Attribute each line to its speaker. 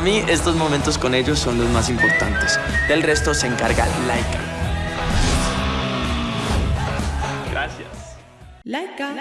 Speaker 1: Para mí, estos momentos con ellos son los más importantes. Del resto se encarga Laika.
Speaker 2: Gracias.
Speaker 3: Laika.